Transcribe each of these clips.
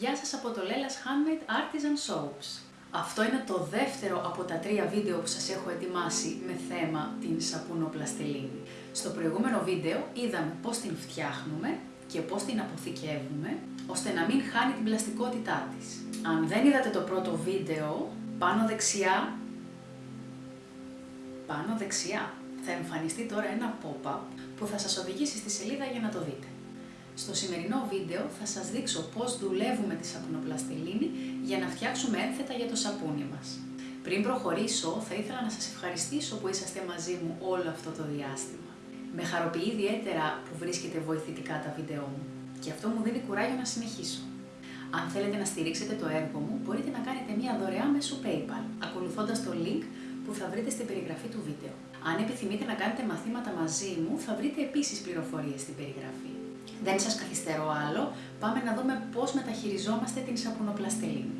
Γεια σας από το Lella's Handmade Artisan Soaps. Αυτό είναι το δεύτερο από τα τρία βίντεο που σας έχω ετοιμάσει με θέμα την σαπουνοπλαστελίνη. Στο προηγούμενο βίντεο είδαμε πώς την φτιάχνουμε και πώς την αποθηκεύουμε, ώστε να μην χάνει την πλαστικότητά της. Αν δεν είδατε το πρώτο βίντεο, πάνω δεξιά, πάνω δεξιά, θα εμφανιστεί τώρα ένα pop-up που θα σας οδηγήσει στη σελίδα για να το δείτε. Στο σημερινό βίντεο θα σας δείξω πώς δουλεύουμε τη σαπουνοπλαστελίνη για να φτιάξουμε ένθετα για το σαπούνι μας. Πριν προχωρήσω, θα ήθελα να σας ευχαριστήσω που είσαστε μαζί μου όλο αυτό το διάστημα. Με χαροποιεί ιδιαίτερα που βρίσκετε βοηθητικά τα βίντεό μου και αυτό μου δίνει κουράγιο να συνεχίσω. Αν θέλετε να στηρίξετε το έργο μου, μπορείτε να κάνετε μια δωρεά μέσω PayPal, ακολουθώντας το link που θα βρείτε στην περιγραφή του βίντεο. Αν επιθυμείτε να κάνετε μαθήματα μαζί μου, θα βρείτε επίσης πληροφορίες στην περιγραφή. Δεν σας καθυστερώ άλλο, πάμε να δούμε πώς μεταχειριζόμαστε την σαπουνοπλαστελίνη.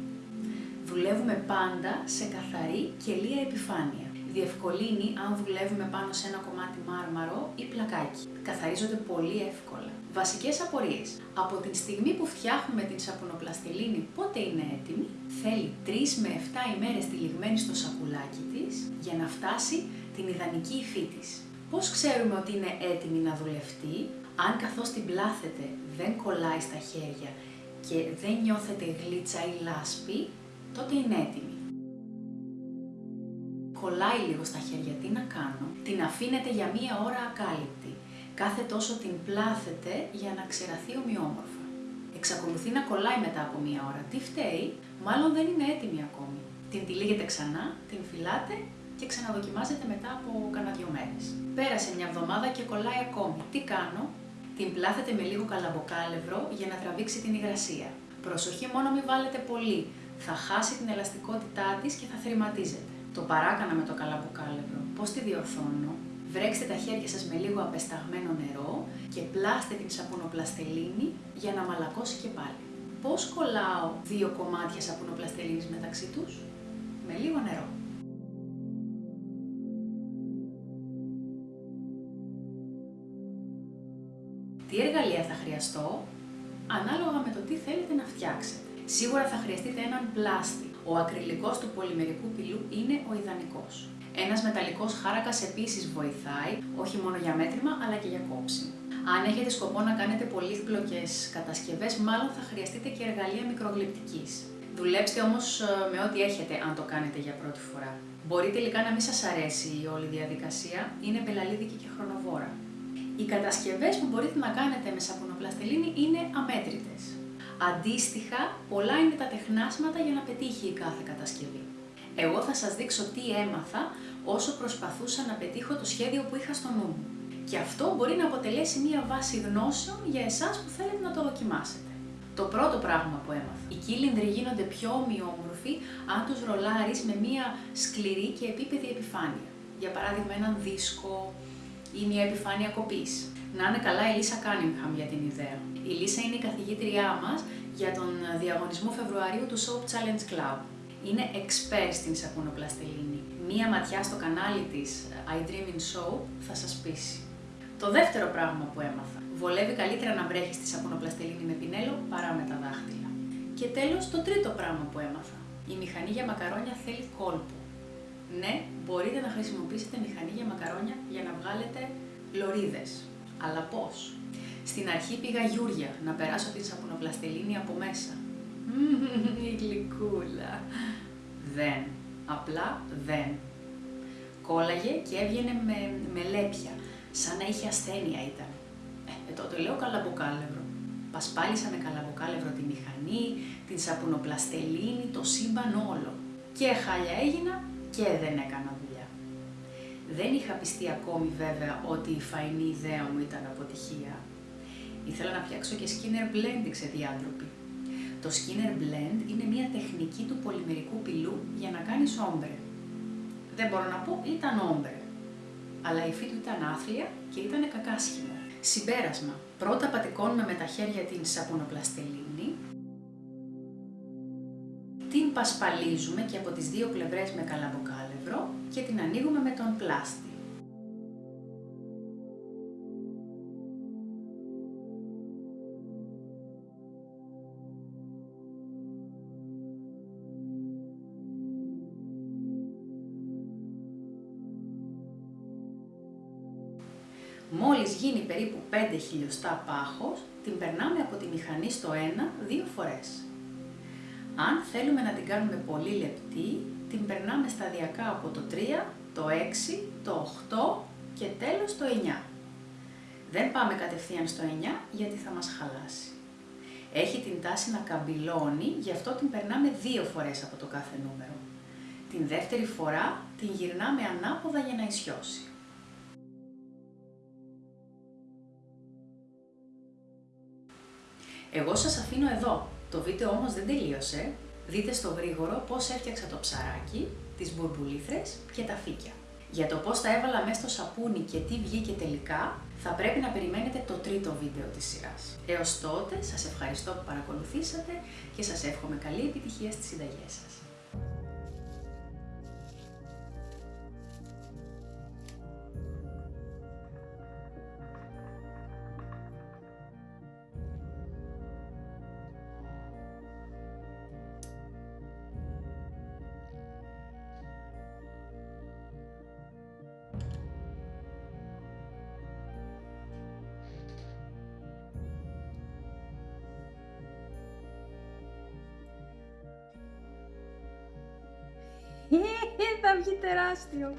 Δουλεύουμε πάντα σε καθαρή και λία επιφάνεια. Διευκολύνει αν δουλεύουμε πάνω σε ένα κομμάτι μάρμαρο ή πλακάκι. Καθαρίζονται πολύ εύκολα. Βασικές απορίες. Από την στιγμή που φτιάχνουμε την σαπουνοπλαστελίνη πότε είναι έτοιμη, θέλει 3 με 7 ημέρες τυλιγμένη στο σακουλάκι της για να φτάσει την ιδανική υφή της. Πώς ξέρουμε ότι είναι έτοιμη να δουλευτεί, αν καθώς την πλάθετε δεν κολλάει στα χέρια και δεν νιώθετε γλίτσα ή λάσπη, τότε είναι έτοιμη. Κολλάει λίγο στα χέρια, τι να κάνω; Την αφήνετε για μία ώρα ακάλυπτη. Κάθε τόσο την πλάθετε για να ξεραθεί ομοιόμορφα. Εξακολουθεί να κολλάει μετά από μία ώρα. Τι φταίει, μάλλον δεν είναι έτοιμη ακόμη. Την τυλίγετε ξανά, την φυλάτε και ξαναδοκιμάζετε μετά από κανένα δυο μέρες. Πέρασε μια εβδομάδα και κολλάει ακόμη. Τι κάνω, την πλάθετε με λίγο καλαμποκάλευρο για να τραβήξει την υγρασία. Προσοχή μόνο μην βάλετε πολύ, θα χάσει την ελαστικότητά της και θα θρηματίζεται. Το παράκανα με το καλαμποκάλευρο. Πώς τη διορθώνω; Βρέξτε τα χέρια σας με λίγο απεσταγμένο νερό και πλάστε την σαπουνοπλαστελίνη για να μαλακώσει και πάλι. Πώς κολλάω δύο κομμάτια σαπουνοπλαστελίνης μεταξύ τους; Με λίγο νερό. Τι εργαλεία θα χρειαστώ, ανάλογα με το τι θέλετε να φτιάξετε. Σίγουρα θα χρειαστείτε έναν πλάστη. Ο ακριλικός του πολυμερικού πυλού είναι ο ιδανικός. Ένας μεταλλικός χάρακας επίσης βοηθάει, όχι μόνο για μέτρημα, αλλά και για κόψη. Αν έχετε σκοπό να κάνετε πολύπλοκες κατασκευές, μάλλον θα χρειαστείτε και εργαλεία μικρογλυπτικής. Δουλέψτε όμως ε, με ό,τι έχετε αν το κάνετε για πρώτη φορά. Μπορεί τελικά να μην σας αρέσει η όλη διαδικασία, είναι πελαλίδικη και χρονοβόρα. Οι κατασκευές που μπορείτε να κάνετε με σαπουνοπλαστελίνη είναι αμέτρητες. Αντίστοιχα, πολλά είναι τα τεχνάσματα για να πετύχει η κάθε κατασκευή. Εγώ θα σας δείξω τι έμαθα όσο προσπαθούσα να πετύχω το σχέδιο που είχα στο νου μου. Και αυτό μπορεί να αποτελέσει μία βάση γνώσεων για εσάς που θέλετε να το δοκιμάσετε. Το πρώτο πράγμα που έμαθα. Οι κύλινδροι γίνονται πιο ομοιόμορφοι αν τους ρολάρεις με μία σκληρή και επίπεδη επιφάνεια. Για παράδειγμα έναν δίσκο, ή μια επιφάνεια κοπής. Να είναι καλά η Λίσα Κάνιμχαμ για την ιδέα. Η Λίσα είναι η καθηγήτριά μας για τον διαγωνισμό Φεβρουαρίου του Soap Challenge Club. Είναι expert στην σαπουνοπλαστελίνη. Μία ματιά στο κανάλι της I Dream in Soap θα σας πείσει. Το δεύτερο πράγμα που έμαθα. Βολεύει καλύτερα να βρέχεις τη σαπουνοπλαστελίνη με πινέλο παρά με τα δάχτυλα. Και τέλος το τρίτο πράγμα που έμαθα. Η μηχανή για μακαρόνια θέλει κόλπο. Ναι, μπορείτε να χρησιμοποιήσετε μηχανή για μακαρόνια για να βγάλετε λωρίδες. Αλλά πώς; Στην αρχή πήγα γιούρια να περάσω την σαπουνοπλαστελίνη από μέσα. Η γλυκούλα. Δεν. Απλά δεν. Κόλλαγε και έβγαινε με, με λέπια. Σαν να είχε ασθένεια ήταν. Ε, ε τότε λέω καλαμποκάλευρο. Πασπάλισα με καλαμποκάλευρο τη μηχανή, την σαπουνοπλαστελίνη, το σύμπαν όλο. Και χάλια έγινα και δεν έκανα δουλειά. Δεν είχα πιστεί ακόμη βέβαια ότι η φαϊνή ιδέα μου ήταν αποτυχία. Ήθελα να φτιάξω και Skinner Blending σε διάντροπη. Το Skinner Blend είναι μια τεχνική του πολυμερικού πυλού για να κάνεις όμπρε. Δεν μπορώ να πω ήταν όμπρε, αλλά η υφή του ήταν άθλια και ήταν κακάσχημο. Συμπέρασμα. Πρώτα πατικώνουμε με τα χέρια την σαπουνοπλαστελίνη πασπαλίζουμε και από τις δύο πλευρές με καλαμποκάλευρο και την ανοίγουμε με τον πλάστη. Μόλις γίνει περίπου 5 χιλιοστά πάχος, την περνάμε από τη μηχανή στο ένα, δύο φορές. Αν θέλουμε να την κάνουμε πολύ λεπτή, την περνάμε σταδιακά από το 3, το 6, το 8 και τέλος το 9. Δεν πάμε κατευθείαν στο 9 γιατί θα μας χαλάσει. Έχει την τάση να καμπυλώνει, γι' αυτό την περνάμε δύο φορές από το κάθε νούμερο. Την δεύτερη φορά την γυρνάμε ανάποδα για να ισιώσει. Εγώ σας αφήνω εδώ. Το βίντεο όμως δεν τελείωσε. Δείτε στο γρήγορο πώς έφτιαξα το ψαράκι, τις μπουρμπουλήθρες και τα φύκια. Για το πώς τα έβαλα μέσα στο σαπούνι και τι βγήκε τελικά, θα πρέπει να περιμένετε το τρίτο βίντεο της σειράς. Έως τότε, σας ευχαριστώ που παρακολουθήσατε και σας εύχομαι καλή επιτυχία στις συνταγές σας. Θα βγει τεράστιο.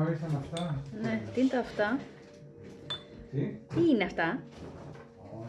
Ω, ήρθαν αυτά; Ναι, τι είναι τα αυτά; Τι, τι είναι αυτά; Ω.